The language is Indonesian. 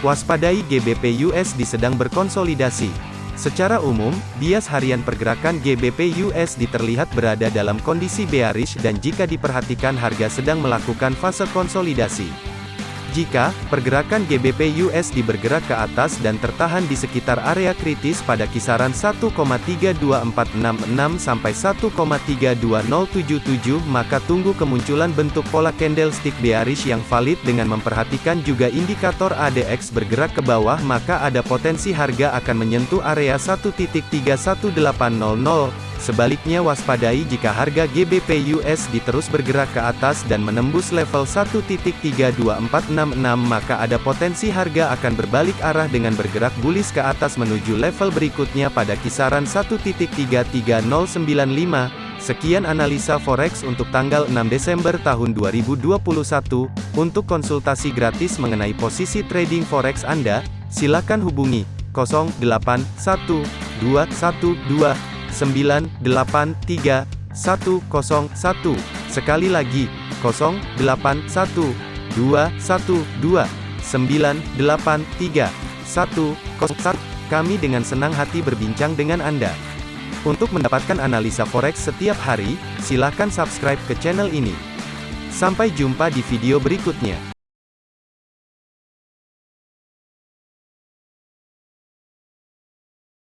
Waspadai GBP USD sedang berkonsolidasi. Secara umum, bias harian pergerakan GBP USD terlihat berada dalam kondisi bearish dan jika diperhatikan harga sedang melakukan fase konsolidasi. Jika pergerakan GBP USD bergerak ke atas dan tertahan di sekitar area kritis pada kisaran 1,32466 sampai 1,32077 maka tunggu kemunculan bentuk pola candlestick bearish yang valid dengan memperhatikan juga indikator ADX bergerak ke bawah maka ada potensi harga akan menyentuh area 1.31800 Sebaliknya waspadai jika harga GBP USD terus bergerak ke atas dan menembus level 1.32466 maka ada potensi harga akan berbalik arah dengan bergerak bullish ke atas menuju level berikutnya pada kisaran 1.33095. Sekian analisa forex untuk tanggal 6 Desember tahun 2021. Untuk konsultasi gratis mengenai posisi trading forex Anda, silakan hubungi 081212 983 101. Sekali lagi, 081 212 983 101. Kami dengan senang hati berbincang dengan Anda. Untuk mendapatkan analisa forex setiap hari, silakan subscribe ke channel ini. Sampai jumpa di video berikutnya.